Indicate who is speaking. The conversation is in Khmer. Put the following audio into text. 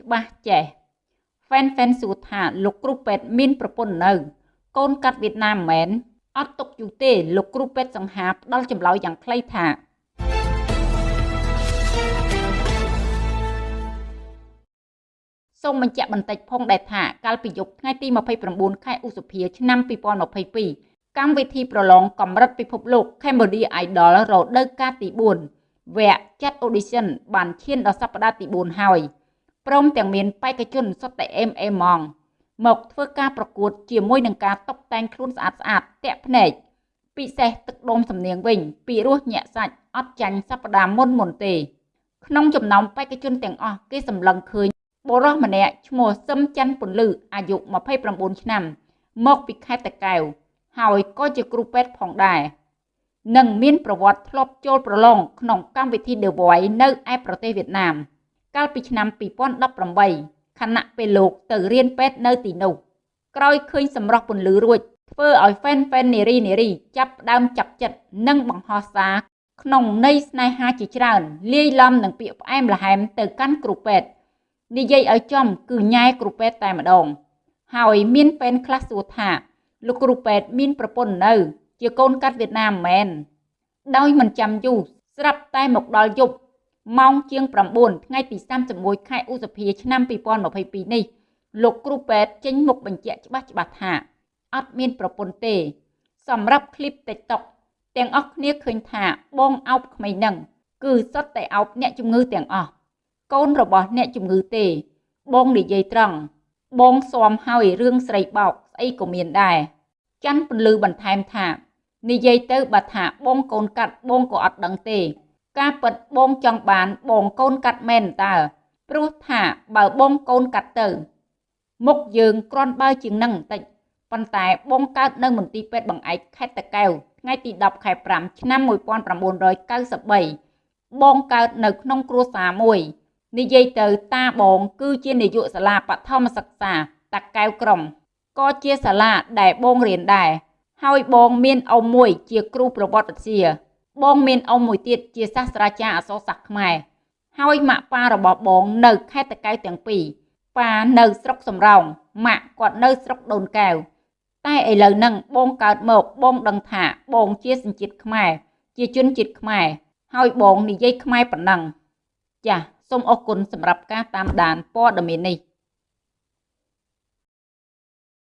Speaker 1: ច្បាស់ចេះហ្វេនហ្វេនសួរថាលោកគ្រូពេទ្យមានប្រពន្ធនៅ កូនកាត់វៀតណាមមែនអត់ទុកយូរទេលោកគ្រូពេទ្យសង្ហាផ្ដល់ចម្លើយយ៉ាងខ្លីថាសូមបញ្ជាក់បន្តិចផងដែរថាកាលពីយប់ថ្ងៃទី29ខែឧសភាឆ្នាំ2022កម្មវិធីប្រឡងកម្រិតពិភពលោក Cambodia Idol រដូវកាលទី4វគ្គចាត់ audition បានឈានដល់សប្តាហ៍ទី4ហើយ ព្រមទាំងមានបេក្ខជនសុទ្ធតែអេមអេម៉ងមកធ្វើការប្រកួតជាមួយនឹងការតុបតែងខ្លួនស្អាតស្អាតតាក់ភ្នែកពិសេសទឹកដុំសំនៀងវិញ ពីរសញាក់សាច់អត់ចាញ់សប្តាហ៍មុនមុនទេ ក្នុងចំណោមបេក្ខជនទាំងអស់គេសម្លឹងឃើញបុរសម្នាក់ឈ្មោះសឹមច័ន្ទពន្លឺអាយុ29ឆ្នាំ មកពីខេត្តតាកែវហើយក៏ជាគ្រូពេទ្យផងដែរនិងមានប្រវត្តិធ្លាប់ចូលប្រឡងក្នុងកម្មវិធី The Voice នៅឯប្រទេសវៀតណាម កាលពីឆ្នាំ2018ខណៈពេលលោកទៅរៀនពេទ្យនៅទីនោះក្រោយឃើញសម្រស់ពន្លឺរួចធ្វើឲ្យហ្វេនហ្វេននារីនារីចាប់ដើមចាប់ចិត្តនិងបង្ហោះសារក្នុងន័យស្នេហាជាច្រើនលាយឡំនឹងពាក្យផ្អែមល្ហែមទៅកាន់គ្រូពេទ្យនិយាយឲ្យចំគឺញ៉ែគ្រូពេទ្យតែម្ដង ហើយមានពេនខ្លះសួរថាលោកគ្រូពេទ្យមានប្រពន្ធនៅ ជាកូនកាត់វៀតណាមមែនដោយមិនចាំយូរស្រាប់តែមកដល់យប់ ម៉ោងជាង9ថ្ងៃទី31ខែឧសភាឆ្នាំ2022នេះលោកគ្រូពេទ្យចេញមុខបញ្ជាក់ច្បាស់ច្បាស់ថាអត់មានប្រពន្ធទេ សម្រាប់คลิป TikTok ទាំងអស់គ្នាឃើញថាបងអោបក្មេងនឹងគឺសុទ្ធតែអោបអ្នកជំងឺទាំងអស់កូនរបស់អ្នកជំងឺទេ បងនិយាយត្រង់បងស៊ាំហើយរឿងស្រីបោកស្អីក៏មានដែរច័ន្ទពន្លឺបន្ថែមថានិយាយទៅបើថាបងកូនកាត់បងក៏អត់ដឹងទេ ការពិតបងចង់បានបងកូនកាត់មែនតើព្រោះថាបើបងកូនកាត់ទៅ មុខយើងក្រាន់បើជាងនឹងបន្តិចប៉ុន្តែបងកើតនៅមន្ទីរពេទ្យបង្អែកខេត្តតាកែវថ្ងៃទី10ខែ5ឆ្នាំ1993បងកើតនៅក្នុងគ្រួសារមួយនិយាយទៅតាបងគឺជានាយកសាលាបឋមសិក្សាតាកែវក្រុងក៏ជាសាលាដែលបងរៀនដែរហើយបងមានអ៊ំមួយជាគ្រូប្រវត្តិវិទ្យា បងមានអ៊ំមួយទៀតជាសាស្ត្រាចារ្យអក្សរសាស្ត្រខ្មែរហើយម៉ាក់ប៉ារបស់បងនៅខេត្តតាកែវទាំងពីរប៉ានៅស្រុកសំរោងម៉ាក់គាត់នៅស្រុកដូនកែវតែឥឡូវហ្នឹងបងកើតមកបងដឹងថាបងជាសញ្ជាតិខ្មែរជាជនជាតិខ្មែរហើយបងនិយាយខ្មែរប៉ុណ្ណឹងចាសសូមអរគុណសម្រាប់ការតាមដានព័ត៌មាននេះ